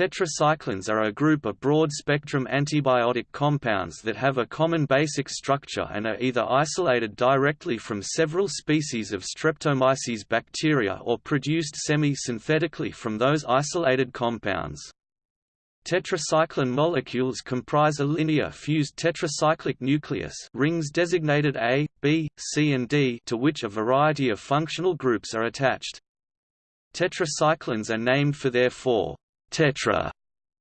Tetracyclines are a group of broad-spectrum antibiotic compounds that have a common basic structure and are either isolated directly from several species of Streptomyces bacteria or produced semi-synthetically from those isolated compounds. Tetracycline molecules comprise a linear fused tetracyclic nucleus rings designated A, B, C and D to which a variety of functional groups are attached. Tetracyclines are named for their four tetra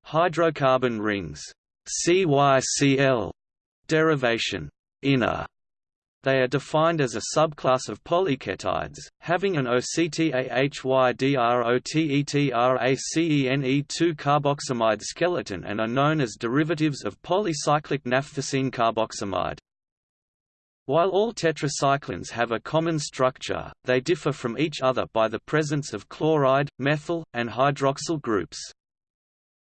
hydrocarbon rings CYCl derivation inner they are defined as a subclass of polyketides, having an OCTAHYDROTETRACENE2 carboxamide skeleton and are known as derivatives of polycyclic naphthacene carboxamide. While all tetracyclines have a common structure, they differ from each other by the presence of chloride, methyl, and hydroxyl groups.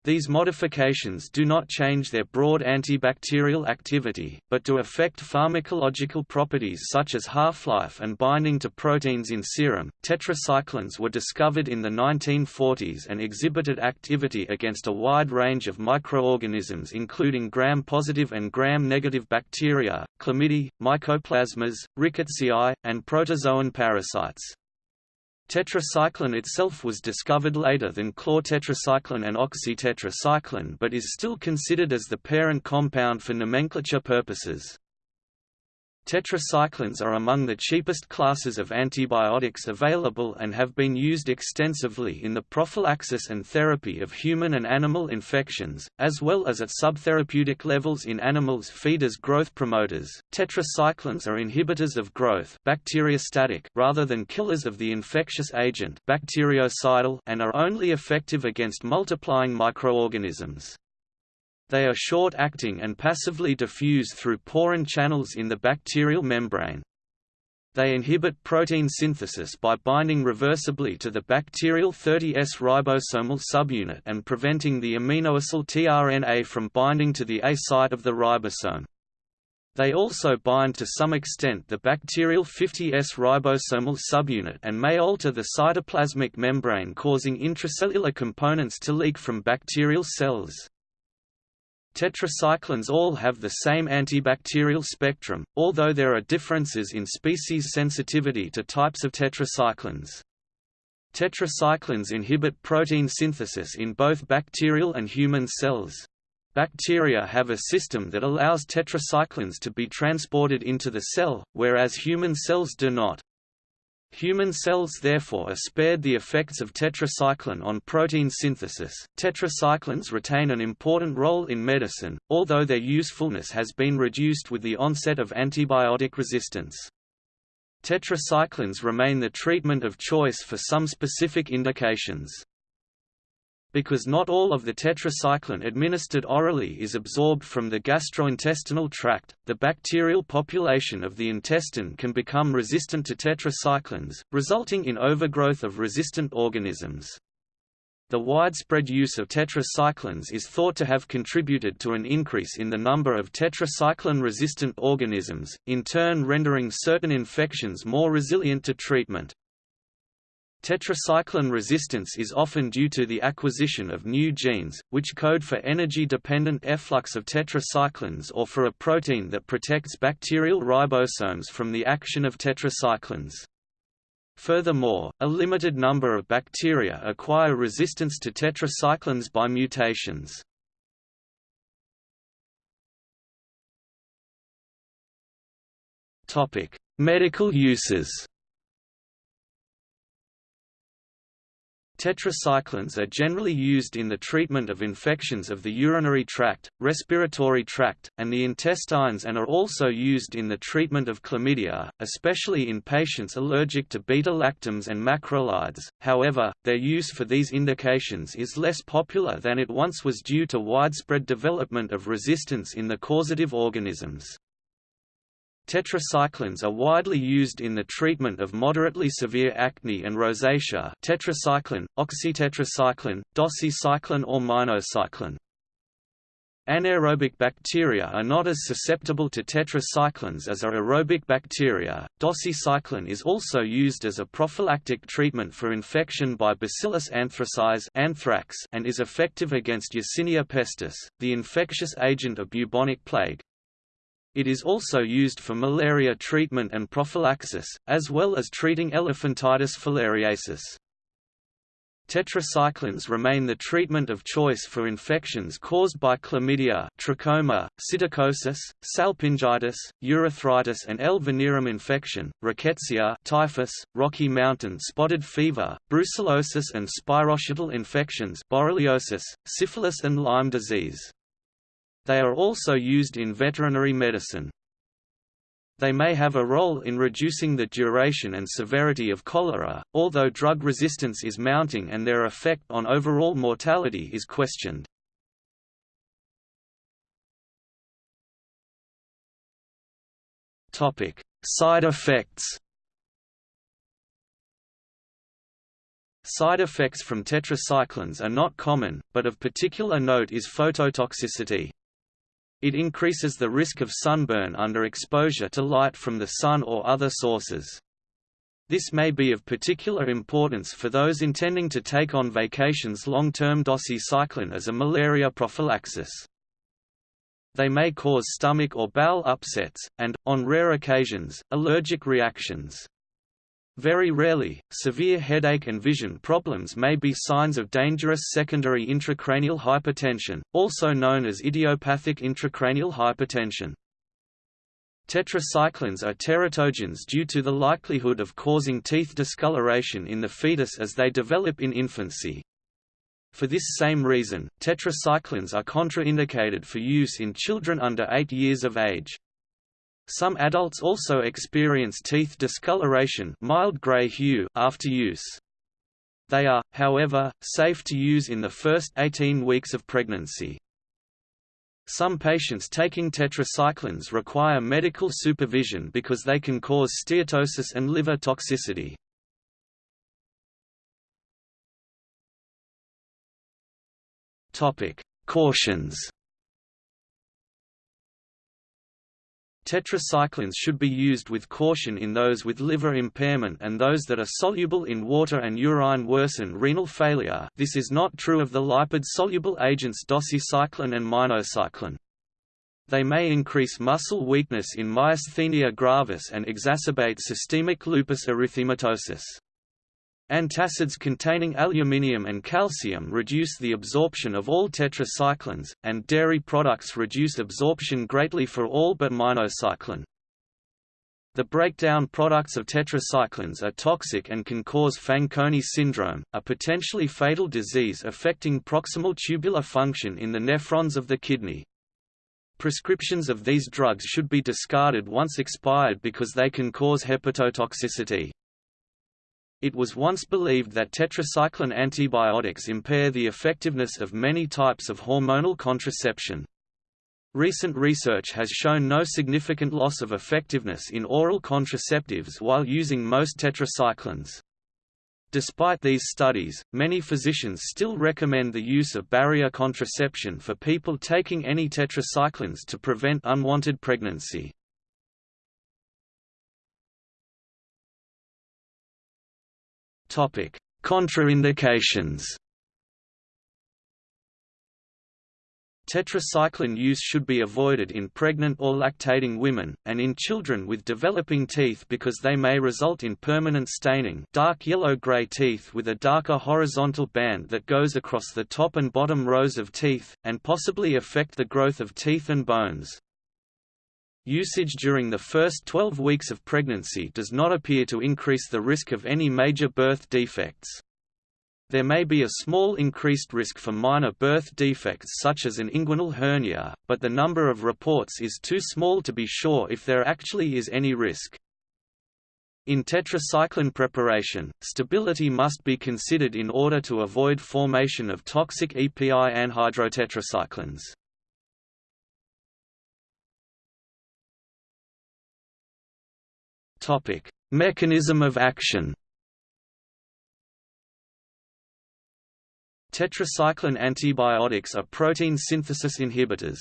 These modifications do not change their broad antibacterial activity, but do affect pharmacological properties such as half-life and binding to proteins in serum. Tetracyclines were discovered in the 1940s and exhibited activity against a wide range of microorganisms including gram-positive and gram-negative bacteria, chlamydia, mycoplasmas, rickettsia, and protozoan parasites. Tetracycline itself was discovered later than chlortetracycline and oxytetracycline but is still considered as the parent compound for nomenclature purposes. Tetracyclines are among the cheapest classes of antibiotics available and have been used extensively in the prophylaxis and therapy of human and animal infections, as well as at subtherapeutic levels in animals feed as growth promoters. Tetracyclines are inhibitors of growth bacteriostatic rather than killers of the infectious agent bactericidal and are only effective against multiplying microorganisms. They are short-acting and passively diffuse through porin channels in the bacterial membrane. They inhibit protein synthesis by binding reversibly to the bacterial 30S ribosomal subunit and preventing the aminoacyl tRNA from binding to the A site of the ribosome. They also bind to some extent the bacterial 50S ribosomal subunit and may alter the cytoplasmic membrane causing intracellular components to leak from bacterial cells. Tetracyclines all have the same antibacterial spectrum, although there are differences in species sensitivity to types of tetracyclines. Tetracyclines inhibit protein synthesis in both bacterial and human cells. Bacteria have a system that allows tetracyclines to be transported into the cell, whereas human cells do not. Human cells therefore are spared the effects of tetracycline on protein synthesis. Tetracyclines retain an important role in medicine, although their usefulness has been reduced with the onset of antibiotic resistance. Tetracyclines remain the treatment of choice for some specific indications. Because not all of the tetracycline administered orally is absorbed from the gastrointestinal tract, the bacterial population of the intestine can become resistant to tetracyclines, resulting in overgrowth of resistant organisms. The widespread use of tetracyclines is thought to have contributed to an increase in the number of tetracycline-resistant organisms, in turn rendering certain infections more resilient to treatment. Tetracycline resistance is often due to the acquisition of new genes, which code for energy-dependent efflux of tetracyclines or for a protein that protects bacterial ribosomes from the action of tetracyclines. Furthermore, a limited number of bacteria acquire resistance to tetracyclines by mutations. Medical uses Tetracyclines are generally used in the treatment of infections of the urinary tract, respiratory tract, and the intestines and are also used in the treatment of chlamydia, especially in patients allergic to beta-lactams and macrolides. However, their use for these indications is less popular than it once was due to widespread development of resistance in the causative organisms. Tetracyclines are widely used in the treatment of moderately severe acne and rosacea tetracycline, oxytetracycline, doxycycline or minocycline. Anaerobic bacteria are not as susceptible to tetracyclines as are aerobic bacteria. Doxycycline is also used as a prophylactic treatment for infection by Bacillus anthracis anthrax and is effective against Yersinia pestis, the infectious agent of bubonic plague. It is also used for malaria treatment and prophylaxis, as well as treating elephantiasis filariasis. Tetracyclines remain the treatment of choice for infections caused by chlamydia trachoma, psittacosis, salpingitis, urethritis and L. venereum infection, rickettsia typhus, Rocky Mountain spotted fever, brucellosis and spirochetal infections borreliosis, syphilis and Lyme disease. They are also used in veterinary medicine. They may have a role in reducing the duration and severity of cholera, although drug resistance is mounting and their effect on overall mortality is questioned. Side effects Side effects from tetracyclines are not common, but of particular note is phototoxicity. It increases the risk of sunburn under exposure to light from the sun or other sources. This may be of particular importance for those intending to take on vacations long-term doxycycline as a malaria prophylaxis. They may cause stomach or bowel upsets, and, on rare occasions, allergic reactions. Very rarely, severe headache and vision problems may be signs of dangerous secondary intracranial hypertension, also known as idiopathic intracranial hypertension. Tetracyclines are teratogens due to the likelihood of causing teeth discoloration in the fetus as they develop in infancy. For this same reason, tetracyclines are contraindicated for use in children under 8 years of age. Some adults also experience teeth discoloration mild gray hue after use. They are, however, safe to use in the first 18 weeks of pregnancy. Some patients taking tetracyclines require medical supervision because they can cause steatosis and liver toxicity. Cautions Tetracyclines should be used with caution in those with liver impairment and those that are soluble in water and urine worsen renal failure this is not true of the lipid-soluble agents doxycycline and minocycline. They may increase muscle weakness in myasthenia gravis and exacerbate systemic lupus erythematosus. Antacids containing aluminium and calcium reduce the absorption of all tetracyclines, and dairy products reduce absorption greatly for all but minocycline. The breakdown products of tetracyclines are toxic and can cause Fanconi syndrome, a potentially fatal disease affecting proximal tubular function in the nephrons of the kidney. Prescriptions of these drugs should be discarded once expired because they can cause hepatotoxicity. It was once believed that tetracycline antibiotics impair the effectiveness of many types of hormonal contraception. Recent research has shown no significant loss of effectiveness in oral contraceptives while using most tetracyclines. Despite these studies, many physicians still recommend the use of barrier contraception for people taking any tetracyclines to prevent unwanted pregnancy. Topic: Contraindications. Tetracycline use should be avoided in pregnant or lactating women, and in children with developing teeth because they may result in permanent staining dark yellow-gray teeth with a darker horizontal band that goes across the top and bottom rows of teeth, and possibly affect the growth of teeth and bones. Usage during the first 12 weeks of pregnancy does not appear to increase the risk of any major birth defects. There may be a small increased risk for minor birth defects such as an inguinal hernia, but the number of reports is too small to be sure if there actually is any risk. In tetracycline preparation, stability must be considered in order to avoid formation of toxic EPI anhydrotetracyclines. Topic: Mechanism of action. Tetracycline antibiotics are protein synthesis inhibitors.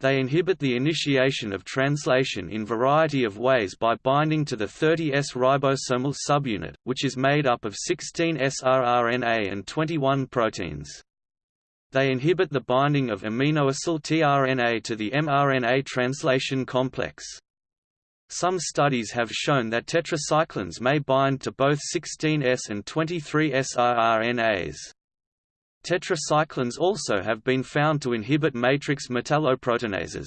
They inhibit the initiation of translation in variety of ways by binding to the 30S ribosomal subunit, which is made up of 16S rRNA and 21 proteins. They inhibit the binding of aminoacyl tRNA to the mRNA translation complex. Some studies have shown that tetracyclines may bind to both 16S and 23S rRNAs. Tetracyclines also have been found to inhibit matrix metalloproteinases.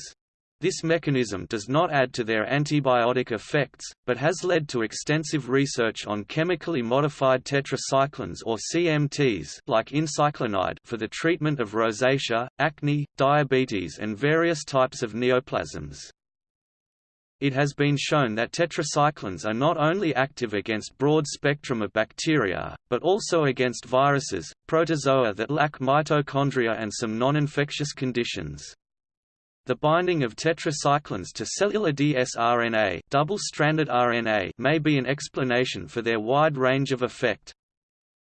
This mechanism does not add to their antibiotic effects, but has led to extensive research on chemically modified tetracyclines or CMTs like incyclinide for the treatment of rosacea, acne, diabetes and various types of neoplasms. It has been shown that tetracyclines are not only active against broad spectrum of bacteria, but also against viruses, protozoa that lack mitochondria and some non-infectious conditions. The binding of tetracyclines to cellular dsRNA, double-stranded RNA may be an explanation for their wide range of effect.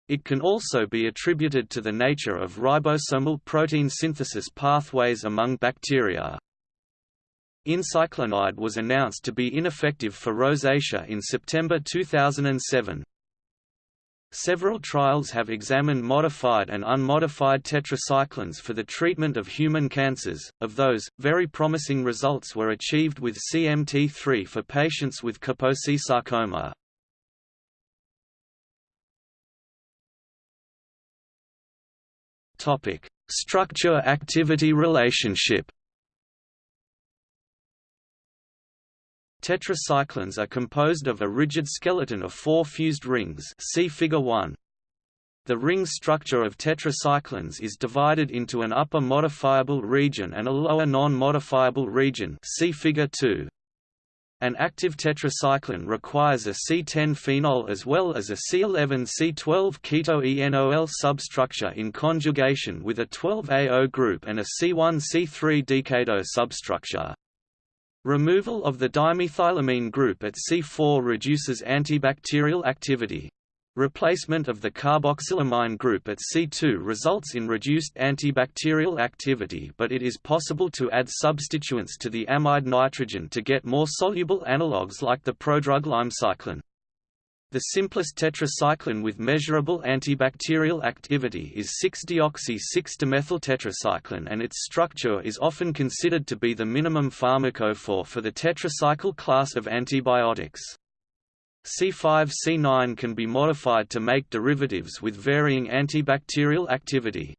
It can also be attributed to the nature of ribosomal protein synthesis pathways among bacteria. Incyclinide was announced to be ineffective for rosacea in September 2007. Several trials have examined modified and unmodified tetracyclines for the treatment of human cancers. Of those, very promising results were achieved with CMT3 for patients with Kaposi sarcoma. Topic: Structure-activity relationship. Tetracyclines are composed of a rigid skeleton of four fused rings see figure 1. The ring structure of tetracyclines is divided into an upper modifiable region and a lower non-modifiable region see figure 2. An active tetracycline requires a C10 phenol as well as a C11-C12 keto-enol substructure in conjugation with a 12AO group and a C1-C3 diketo substructure. Removal of the dimethylamine group at C4 reduces antibacterial activity. Replacement of the carboxylamine group at C2 results in reduced antibacterial activity but it is possible to add substituents to the amide nitrogen to get more soluble analogues like the prodrug lymecycline. The simplest tetracycline with measurable antibacterial activity is 6-deoxy-6-demethyltetracycline and its structure is often considered to be the minimum pharmacophore for the tetracycle class of antibiotics. C5-C9 can be modified to make derivatives with varying antibacterial activity.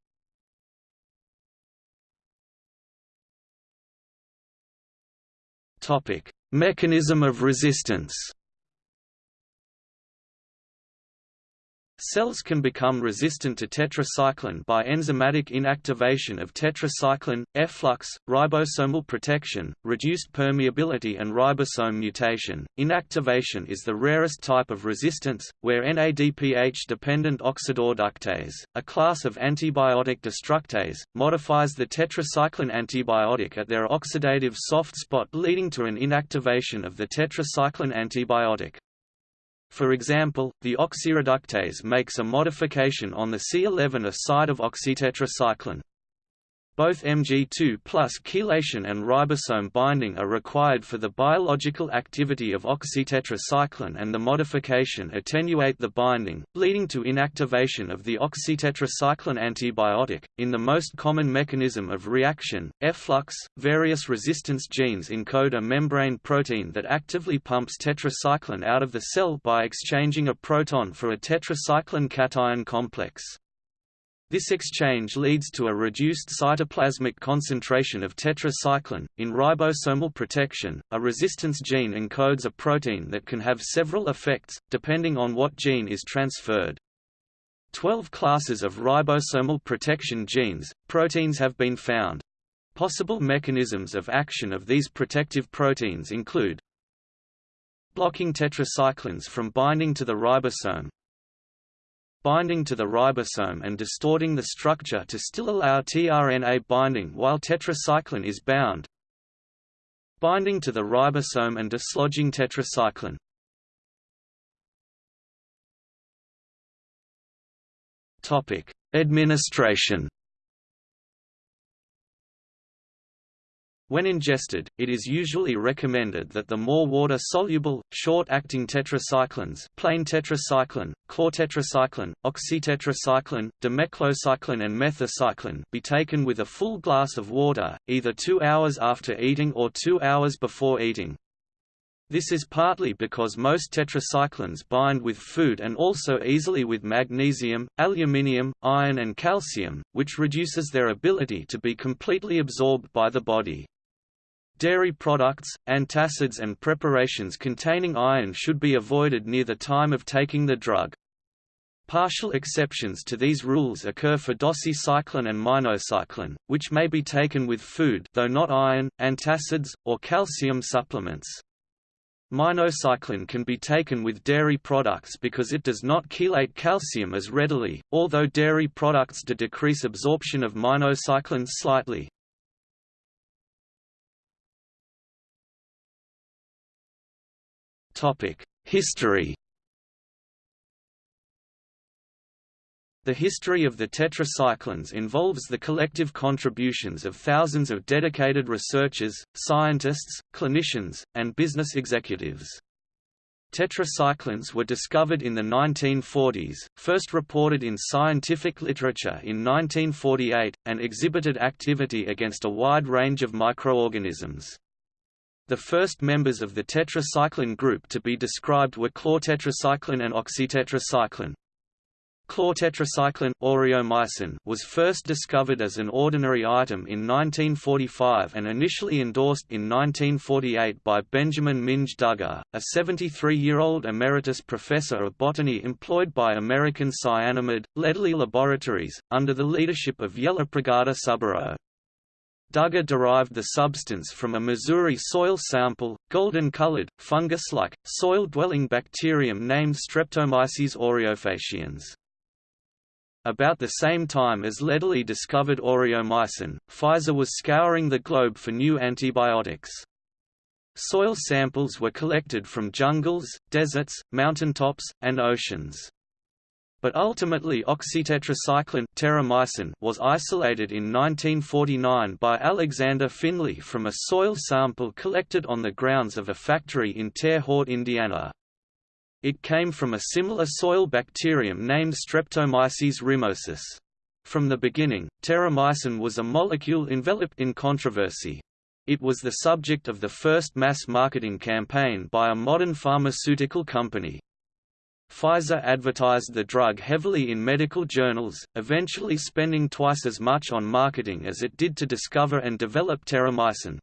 Mechanism of resistance Cells can become resistant to tetracycline by enzymatic inactivation of tetracycline, efflux, ribosomal protection, reduced permeability and ribosome mutation. Inactivation is the rarest type of resistance, where NADPH-dependent oxidoreductase, a class of antibiotic destructase, modifies the tetracycline antibiotic at their oxidative soft spot leading to an inactivation of the tetracycline antibiotic. For example, the oxidoreductase makes a modification on the C11A side of oxytetracycline. Both Mg2 plus chelation and ribosome binding are required for the biological activity of oxytetracycline and the modification attenuate the binding, leading to inactivation of the oxytetracycline antibiotic. In the most common mechanism of reaction, efflux, various resistance genes encode a membrane protein that actively pumps tetracycline out of the cell by exchanging a proton for a tetracycline cation complex. This exchange leads to a reduced cytoplasmic concentration of tetracycline. In ribosomal protection, a resistance gene encodes a protein that can have several effects, depending on what gene is transferred. Twelve classes of ribosomal protection genes, proteins have been found. Possible mechanisms of action of these protective proteins include blocking tetracyclines from binding to the ribosome, binding to the ribosome and distorting the structure to still allow tRNA binding while tetracycline is bound binding to the ribosome and dislodging tetracycline. Topic: Administration When ingested, it is usually recommended that the more water-soluble, short-acting tetracyclines plain tetracycline, chlortetracycline, oxytetracycline, demeclocycline and methacycline be taken with a full glass of water, either two hours after eating or two hours before eating. This is partly because most tetracyclines bind with food and also easily with magnesium, aluminium, iron and calcium, which reduces their ability to be completely absorbed by the body. Dairy products, antacids and preparations containing iron should be avoided near the time of taking the drug. Partial exceptions to these rules occur for doxycycline and minocycline, which may be taken with food though not iron, antacids, or calcium supplements. Minocycline can be taken with dairy products because it does not chelate calcium as readily, although dairy products do decrease absorption of minocycline slightly. History The history of the tetracyclines involves the collective contributions of thousands of dedicated researchers, scientists, clinicians, and business executives. Tetracyclines were discovered in the 1940s, first reported in scientific literature in 1948, and exhibited activity against a wide range of microorganisms. The first members of the tetracycline group to be described were chlortetracycline and oxytetracycline. Chlortetracycline aureomycin was first discovered as an ordinary item in 1945 and initially endorsed in 1948 by Benjamin Minge Duggar, a 73-year-old emeritus professor of botany employed by American Cyanamid, Lederle Laboratories, under the leadership of Yellapragada Subbarow. Duggar derived the substance from a Missouri soil sample, golden-colored, fungus-like, soil-dwelling bacterium named Streptomyces aureofaciens. About the same time as Lederle discovered aureomycin, Pfizer was scouring the globe for new antibiotics. Soil samples were collected from jungles, deserts, mountaintops, and oceans but ultimately oxytetracycline was isolated in 1949 by Alexander Finlay from a soil sample collected on the grounds of a factory in Terre Haute, Indiana. It came from a similar soil bacterium named Streptomyces rimosus. From the beginning, terramycin was a molecule enveloped in controversy. It was the subject of the first mass marketing campaign by a modern pharmaceutical company. Pfizer advertised the drug heavily in medical journals, eventually spending twice as much on marketing as it did to discover and develop terramycin.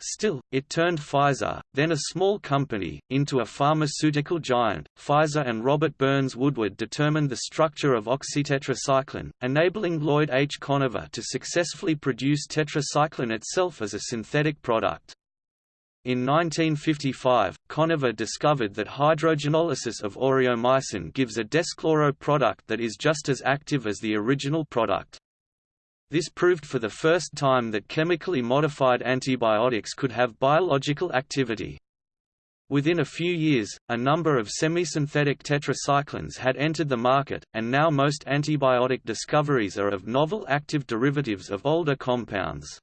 Still, it turned Pfizer, then a small company, into a pharmaceutical giant. Pfizer and Robert Burns Woodward determined the structure of oxytetracycline, enabling Lloyd H. Conover to successfully produce tetracycline itself as a synthetic product. In 1955, Conover discovered that hydrogenolysis of aureomycin gives a deschloro product that is just as active as the original product. This proved for the first time that chemically modified antibiotics could have biological activity. Within a few years, a number of semi-synthetic tetracyclines had entered the market, and now most antibiotic discoveries are of novel active derivatives of older compounds.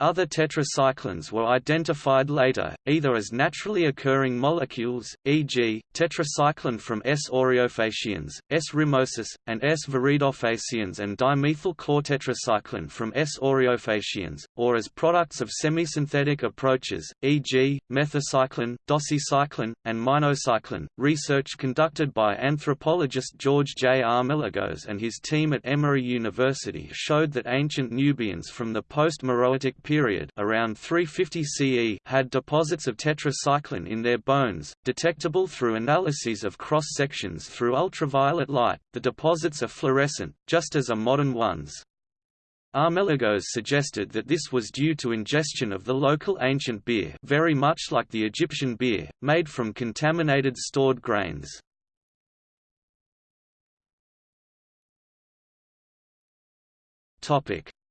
Other tetracyclines were identified later, either as naturally occurring molecules, e.g., tetracycline from S. aureofaciens, S. rimosus, and S. viridofaciens and demethyl-chlortetracycline from S. aureofaciens, or as products of semisynthetic approaches, e.g., methacycline, doxycycline, and minocycline. Research conducted by anthropologist George J. Armelagos and his team at Emory University showed that ancient Nubians from the post-Meroitic period around 350 CE had deposits of tetracycline in their bones, detectable through analyses of cross-sections through ultraviolet light. The deposits are fluorescent, just as are modern ones. Armelagos suggested that this was due to ingestion of the local ancient beer very much like the Egyptian beer, made from contaminated stored grains.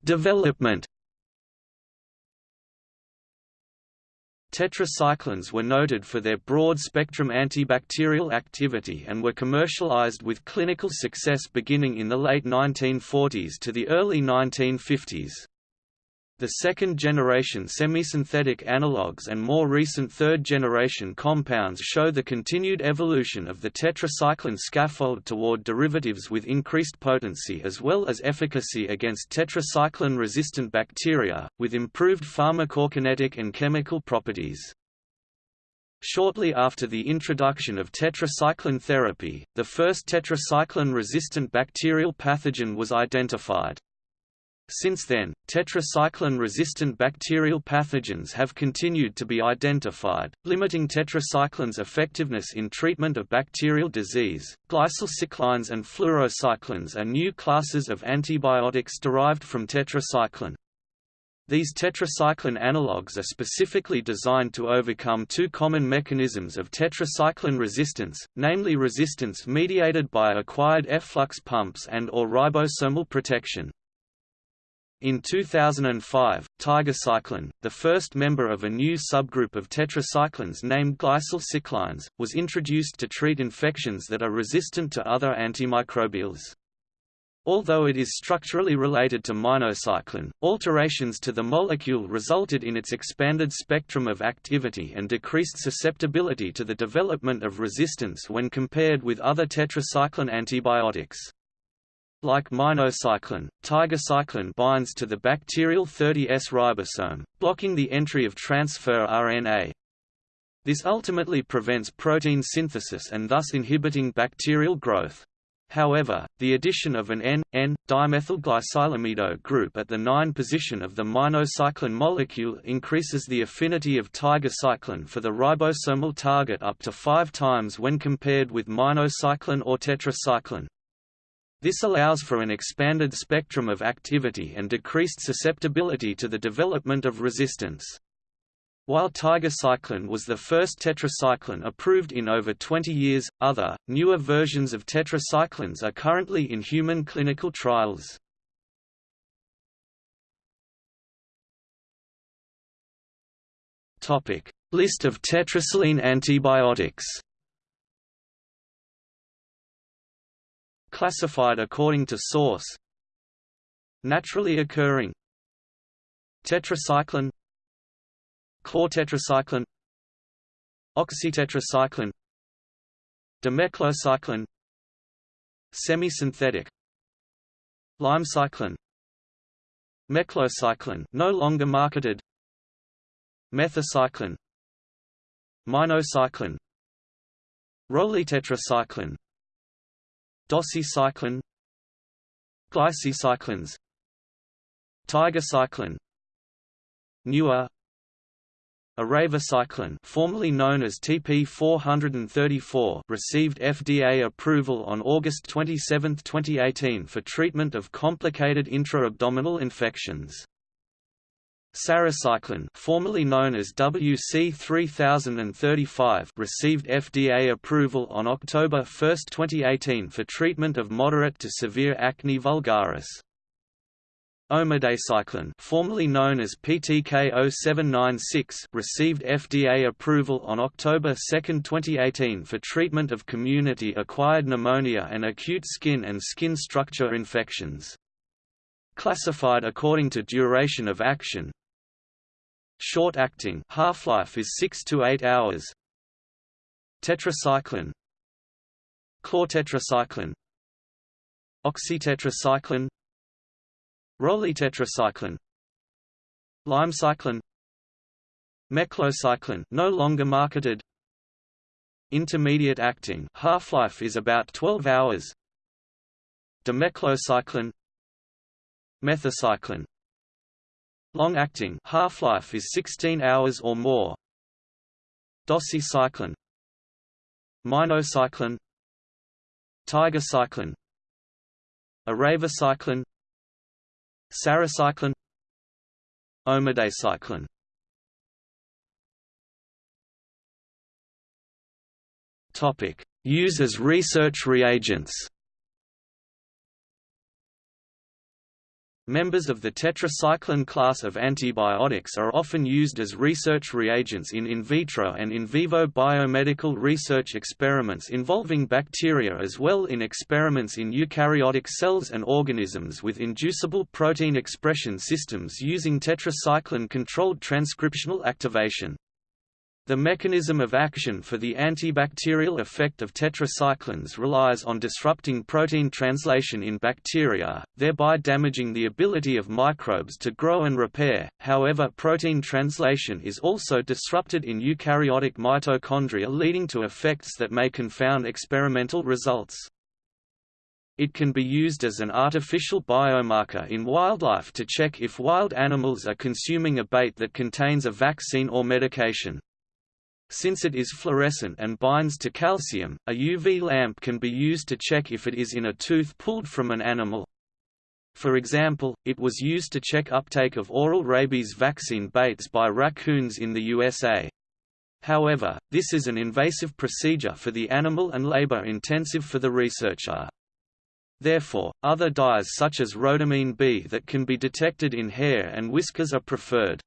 Development Tetracyclines were noted for their broad-spectrum antibacterial activity and were commercialized with clinical success beginning in the late 1940s to the early 1950s. The second-generation semisynthetic analogues and more recent third-generation compounds show the continued evolution of the tetracycline scaffold toward derivatives with increased potency as well as efficacy against tetracycline-resistant bacteria, with improved pharmacokinetic and chemical properties. Shortly after the introduction of tetracycline therapy, the first tetracycline-resistant bacterial pathogen was identified. Since then, tetracycline-resistant bacterial pathogens have continued to be identified, limiting tetracycline's effectiveness in treatment of bacterial disease. Glycylcyclines and fluorocyclines are new classes of antibiotics derived from tetracycline. These tetracycline analogues are specifically designed to overcome two common mechanisms of tetracycline resistance, namely resistance mediated by acquired efflux pumps and or ribosomal protection. In 2005, tigecycline, the first member of a new subgroup of tetracyclines named glycylcyclines, was introduced to treat infections that are resistant to other antimicrobials. Although it is structurally related to minocycline, alterations to the molecule resulted in its expanded spectrum of activity and decreased susceptibility to the development of resistance when compared with other tetracycline antibiotics. Like minocycline, tigecycline binds to the bacterial 30S ribosome, blocking the entry of transfer RNA. This ultimately prevents protein synthesis and thus inhibiting bacterial growth. However, the addition of an N,N-dimethylglycylamide group at the 9 position of the minocycline molecule increases the affinity of tigecycline for the ribosomal target up to 5 times when compared with minocycline or tetracycline. This allows for an expanded spectrum of activity and decreased susceptibility to the development of resistance. While tigecycline was the first tetracycline approved in over 20 years, other, newer versions of tetracyclines are currently in human clinical trials. List of tetracycline antibiotics Classified according to source. Naturally occurring. Tetracycline. Chlortetracycline. Oxytetracycline. Demeclocycline. Semisynthetic. Lymecycline. Meclocycline no longer marketed. Methacycline Minocycline. Rolitetracycline Doxycycline Glycylcyclines Tigecycline Newer Eravacycline formerly known as TP434 received FDA approval on August 27, 2018 for treatment of complicated intra-abdominal infections. Sarecycline formerly known as WC3035 received FDA approval on October 1, 2018 for treatment of moderate to severe acne vulgaris. Omadacycline formerly known as PTK0796 received FDA approval on October 2, 2018 for treatment of community-acquired pneumonia and acute skin and skin structure infections. Classified according to duration of action, Short-acting half-life is 6 to 8 hours. Tetracycline. Chlortetracycline. Oxytetracycline. Rolitetracycline Lymecycline Meclocycline. No longer marketed. Intermediate acting. Half-life is about 12 hours. Demeclocycline. Methacycline Long-acting half-life is 16 hours or more. Doxycycline. Minocycline. Tigecycline Eravacycline Sarecycline Omadacycline Topic: Use as research reagents. Members of the tetracycline class of antibiotics are often used as research reagents in in vitro and in vivo biomedical research experiments involving bacteria as well in experiments in eukaryotic cells and organisms with inducible protein expression systems using tetracycline-controlled transcriptional activation. The mechanism of action for the antibacterial effect of tetracyclines relies on disrupting protein translation in bacteria, thereby damaging the ability of microbes to grow and repair. However, protein translation is also disrupted in eukaryotic mitochondria leading to effects that may confound experimental results. It can be used as an artificial biomarker in wildlife to check if wild animals are consuming a bait that contains a vaccine or medication. Since it is fluorescent and binds to calcium, a UV lamp can be used to check if it is in a tooth pulled from an animal. For example, it was used to check uptake of oral rabies vaccine baits by raccoons in the USA. However, this is an invasive procedure for the animal and labor-intensive for the researcher. Therefore, other dyes such as rhodamine B that can be detected in hair and whiskers are preferred.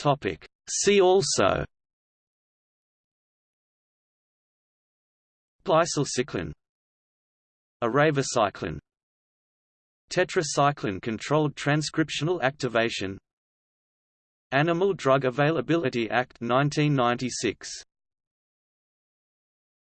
Topic. See also Glycylcycline Eravacycline Tetracycline controlled transcriptional activation Animal Drug Availability Act 1996